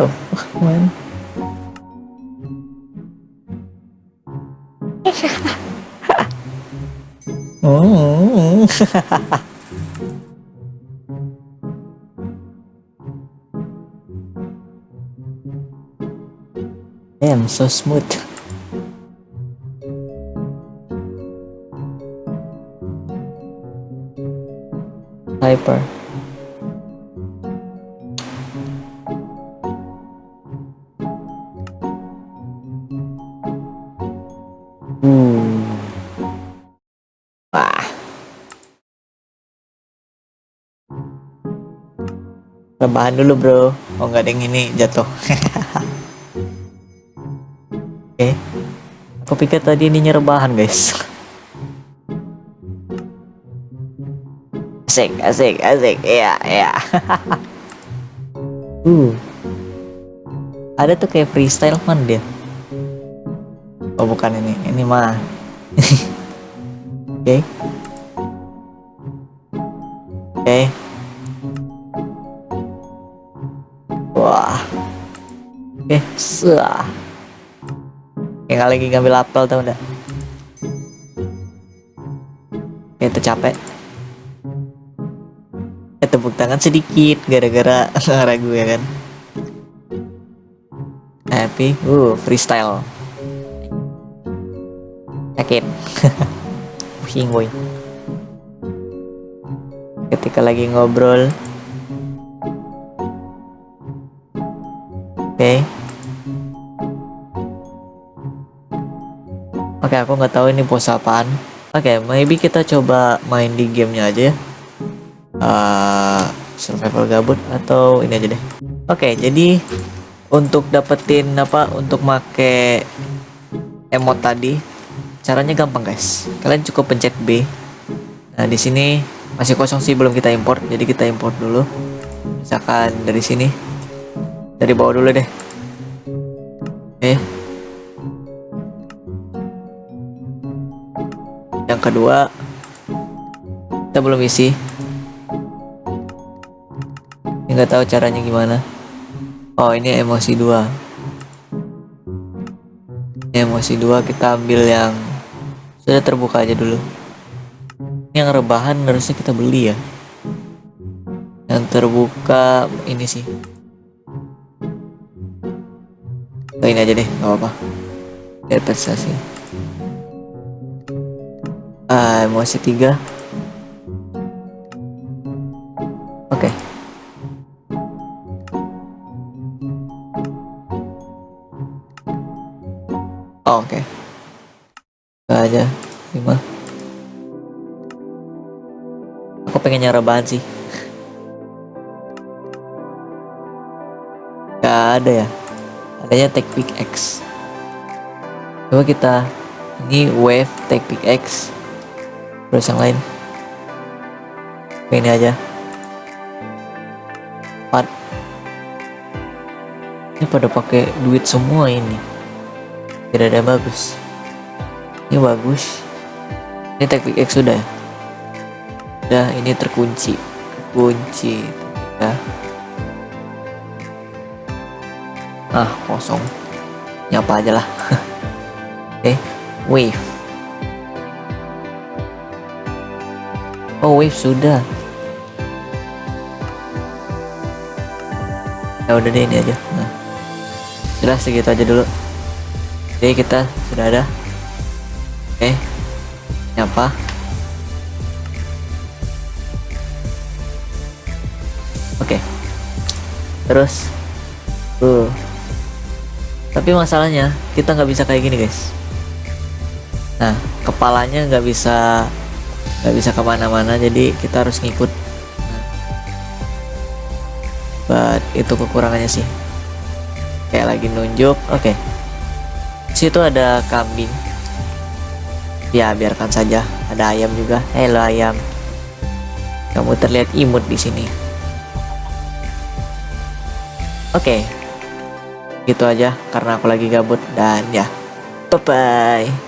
الرحمن oh, oh, oh. Damn, so smooth. Hyper. Rebahan dulu bro. Oh nggak ada yang ini jatuh. Oke. Aku pikir tadi ini rebahan guys. Asik, asik, asik. Iya, iya. uh. Ada tuh kayak freestyle man dia. Oh bukan ini, ini mah. Oke. Oke. Wah. Sah. Kayak lagi ngambil apel tau enggak? Kayak capek. Eh, tepuk tangan sedikit gara-gara ragu ya kan. Happy, uh freestyle. Yakin. Pusing boy. Ketika lagi ngobrol. Oke. Okay. Oke, okay, aku nggak tahu ini pose apaan. Oke, okay, maybe kita coba main di gamenya aja ya. Uh, survival gabut atau ini aja deh. Oke, okay, jadi untuk dapetin apa untuk make emot tadi caranya gampang guys. Kalian cukup pencet B. Nah di sini masih kosong sih belum kita import. Jadi kita import dulu. Misalkan dari sini. Dari bawah dulu deh. Oke yang kedua kita belum isi. Nggak tahu caranya gimana. Oh ini emosi dua. Emosi dua kita ambil yang sudah terbuka aja dulu. Yang rebahan harusnya kita beli ya. Yang terbuka ini sih. Oh, ini aja deh nggak apa-apa. Biar emosi tiga. Oke. Okay. oh, oke. Okay aja lima. Aku pengen nyara bahan sih? Gak ada ya? Adanya take pick X. Coba kita ini wave take pick X terus yang lain? Ini aja. 4 ini pada pakai duit semua ini. Tidak ada bagus. Ini bagus. Ini teknik X sudah ya? Udah ini terkunci. Terkunci. Ya ah kosong. Nyapa aja lah. Okay. wave oh wave sudah ya udah deh ini aja nah sudah segitu aja dulu jadi kita sudah ada Oke. Okay. Nyapa. Oke. Okay. Terus. Tuh. Tapi masalahnya kita nggak bisa kayak gini guys. Nah, kepalanya nggak bisa nggak bisa ke mana-mana, jadi kita harus ngikut. Nah. But itu kekurangannya sih. Kayak lagi nunjuk. Oke. Okay. Situ ada kambing Ya biarkan saja. Ada ayam juga. Halo ayam. Kamu terlihat imut di sini. Oke. Okay. Gitu aja karena aku lagi gabut dan ya. Bye bye.